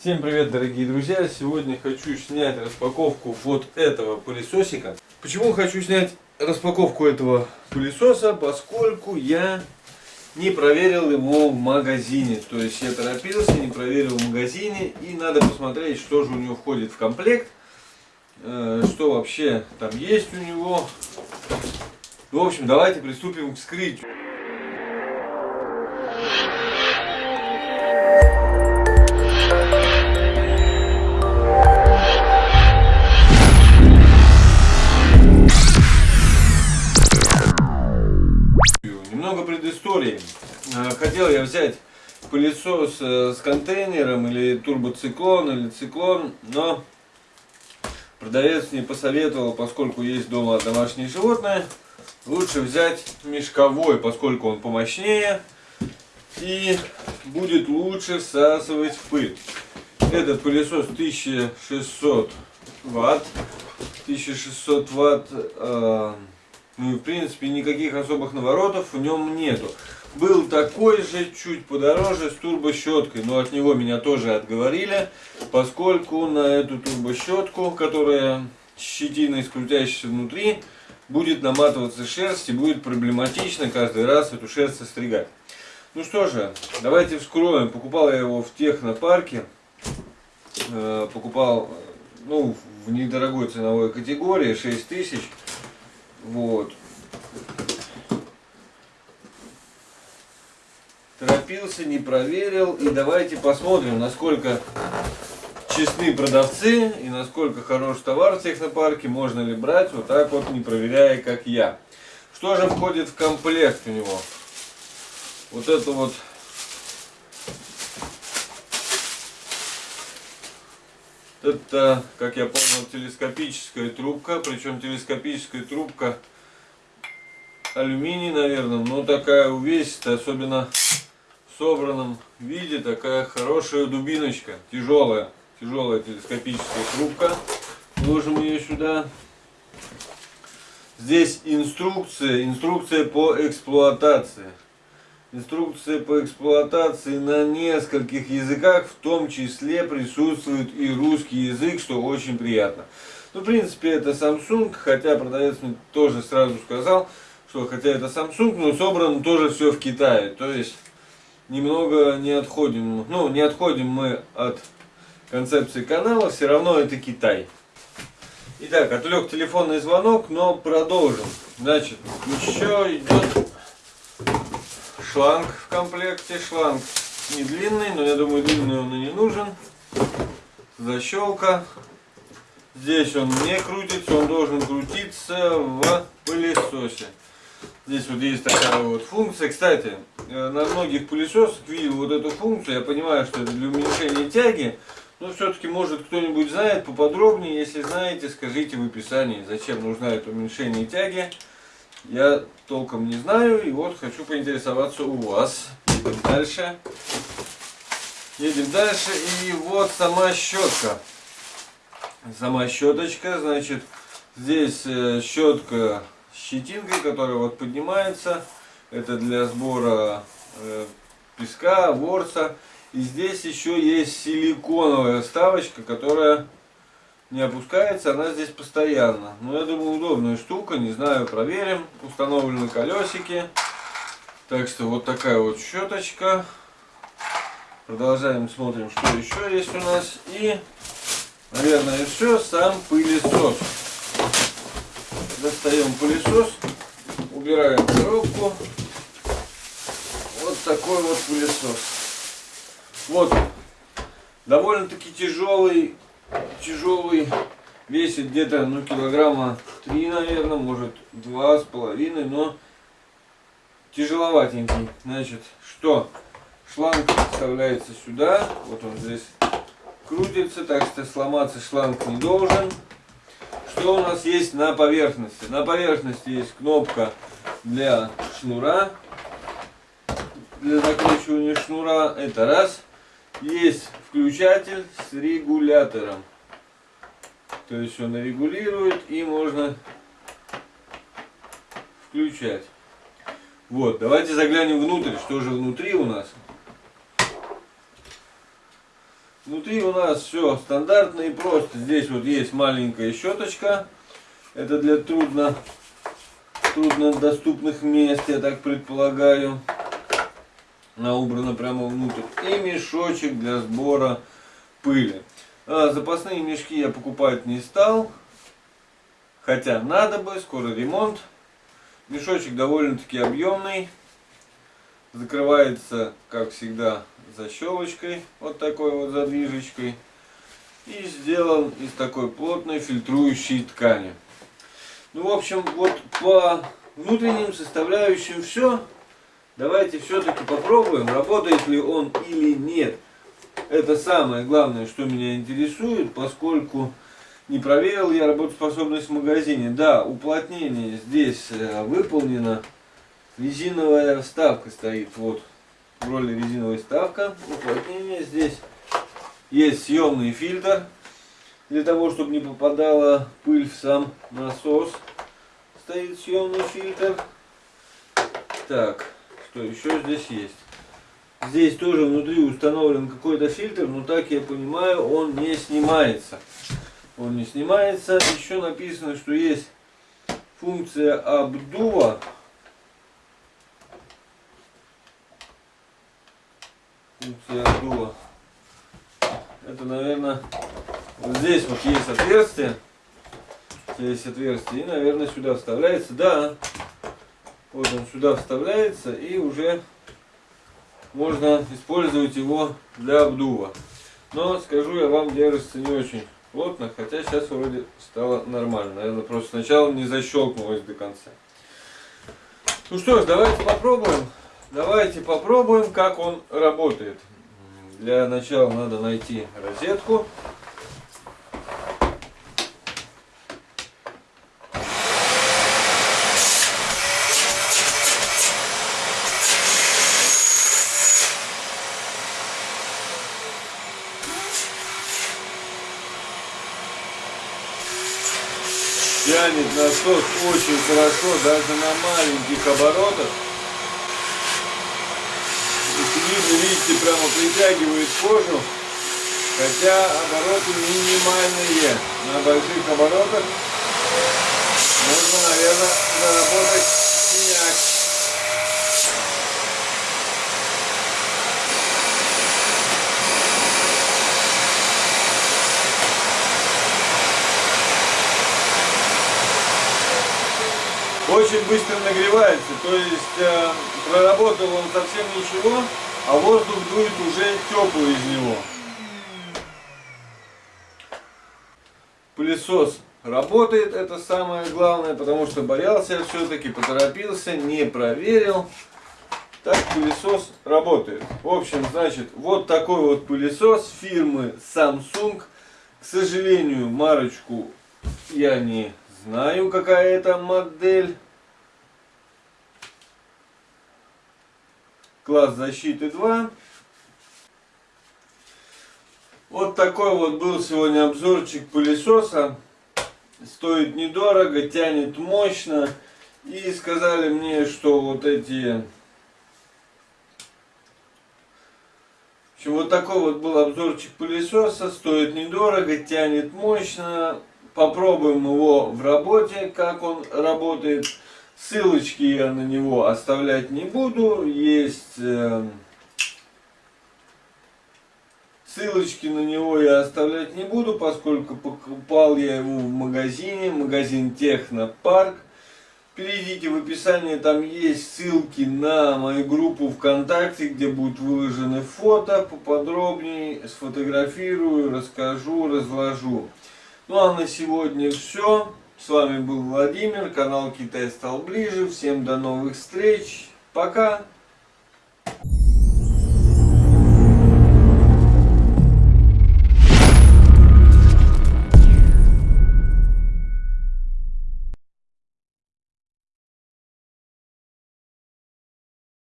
Всем привет, дорогие друзья! Сегодня хочу снять распаковку вот этого пылесосика. Почему хочу снять распаковку этого пылесоса? Поскольку я не проверил его в магазине. То есть я торопился, не проверил в магазине. И надо посмотреть, что же у него входит в комплект. Э, что вообще там есть у него. В общем, давайте приступим к вскрытию. Немного предыстории. Э, хотел я взять пылесос э, с контейнером или турбоциклон или циклон, но продавец мне посоветовал, поскольку есть дома домашние животные, лучше взять мешковой, поскольку он помощнее и будет лучше всасывать пыль. Этот пылесос 1600 ватт. 1600 ватт э, ну и в принципе никаких особых наворотов в нем нету. Был такой же, чуть подороже, с турбощеткой, но от него меня тоже отговорили, поскольку на эту турбощетку, которая щетиной скрутящейся внутри, будет наматываться шерсть и будет проблематично каждый раз эту шерсть состригать. Ну что же, давайте вскроем. Покупал я его в технопарке, э, покупал ну, в недорогой ценовой категории, 6000 вот. Торопился, не проверил. И давайте посмотрим, насколько честны продавцы и насколько хорош товар в технопарке. Можно ли брать вот так вот, не проверяя, как я. Что же входит в комплект у него? Вот это вот Это, как я понял, телескопическая трубка, причем телескопическая трубка алюминий, наверное, но такая увесистая, особенно в собранном виде, такая хорошая дубиночка, тяжелая, тяжелая телескопическая трубка. Вложим ее сюда. Здесь инструкция, инструкция по эксплуатации. Инструкция по эксплуатации на нескольких языках, в том числе присутствует и русский язык, что очень приятно. Ну, в принципе, это Samsung, хотя продавец мне тоже сразу сказал, что хотя это Samsung, но собрано тоже все в Китае. То есть, немного не отходим, ну, не отходим мы от концепции канала, все равно это Китай. Итак, отвлек телефонный звонок, но продолжим. Значит, еще идет шланг в комплекте. Шланг не длинный, но я думаю длинный он и не нужен. Защелка. Здесь он не крутится, он должен крутиться в пылесосе. Здесь вот есть такая вот функция. Кстати, э, на многих пылесосах видел вот эту функцию. Я понимаю, что это для уменьшения тяги. Но все-таки, может, кто-нибудь знает поподробнее. Если знаете, скажите в описании, зачем нужна это уменьшение тяги я толком не знаю. И вот хочу поинтересоваться у вас. Едем дальше. Едем дальше. И вот сама щетка. Сама щеточка. Значит, здесь э, щетка с щетинкой, которая вот поднимается. Это для сбора э, песка, ворса. И здесь еще есть силиконовая вставочка, которая не опускается, она здесь постоянно. Но я думаю, удобная штука, не знаю, проверим. Установлены колесики. Так что вот такая вот щеточка. Продолжаем, смотрим, что еще есть у нас. И, наверное, все, сам пылесос. Достаем пылесос, убираем коробку. Вот такой вот пылесос. Вот, довольно-таки тяжелый тяжелый, весит где-то ну килограмма 3, наверное, может два с половиной, но тяжеловатенький. Значит, что? Шланг вставляется сюда, вот он здесь крутится, так что сломаться шланг не должен. Что у нас есть на поверхности? На поверхности есть кнопка для шнура, для закручивания шнура, это раз. Есть включатель с регулятором. То есть он регулирует и можно включать. Вот, давайте заглянем внутрь, что же внутри у нас. Внутри у нас все стандартно и просто. Здесь вот есть маленькая щеточка. Это для трудно, труднодоступных мест, я так предполагаю. Она убрана прямо внутрь. И мешочек для сбора пыли. А, запасные мешки я покупать не стал. Хотя надо бы, скоро ремонт. Мешочек довольно-таки объемный. Закрывается, как всегда, защелочкой, вот такой вот задвижечкой. И сделан из такой плотной фильтрующей ткани. Ну, в общем, вот по внутренним составляющим все. Давайте все-таки попробуем, работает ли он или нет. Это самое главное, что меня интересует, поскольку не проверил я работоспособность в магазине. Да, уплотнение здесь э, выполнено. Резиновая вставка стоит. Вот в роли резиновой вставка. Уплотнение здесь. Есть съемный фильтр. Для того, чтобы не попадала пыль в сам насос. Стоит съемный фильтр. Так, что еще здесь есть? Здесь тоже внутри установлен какой-то фильтр, но так я понимаю, он не снимается он не снимается. Еще написано, что есть функция обдува. Функция обдува. Это, наверное, вот здесь вот есть отверстие. Здесь отверстие. И, наверное, сюда вставляется. Да. Вот он сюда вставляется и уже можно использовать его для обдува. Но скажу я вам, держится не очень плотно, хотя сейчас вроде стало нормально. Наверное, просто сначала не защелкнулось до конца. Ну что ж, давайте попробуем. Давайте попробуем, как он работает. Для начала надо найти розетку. Тянет насос очень хорошо, даже на маленьких оборотах. Видно, видите, прямо притягивает кожу, хотя обороты минимальные. На больших оборотах можно, наверное, заработать синяк. Очень быстро нагревается, то есть э, проработал он совсем ничего, а воздух дует уже теплый из него. Пылесос работает, это самое главное, потому что боялся все-таки, поторопился, не проверил. Так пылесос работает. В общем, значит, вот такой вот пылесос фирмы Samsung. К сожалению, марочку я не знаю, какая это модель. Класс защиты 2. Вот такой вот был сегодня обзорчик пылесоса. Стоит недорого, тянет мощно. И сказали мне, что вот эти... В общем, вот такой вот был обзорчик пылесоса. Стоит недорого, тянет мощно. Попробуем его в работе, как он работает. Ссылочки я на него оставлять не буду. Есть э, ссылочки на него я оставлять не буду, поскольку покупал я его в магазине, магазин Технопарк. Перейдите в описание, там есть ссылки на мою группу ВКонтакте, где будут выложены фото, поподробнее сфотографирую, расскажу, разложу. Ну а на сегодня все. С вами был Владимир, канал Китай стал ближе. Всем до новых встреч. Пока.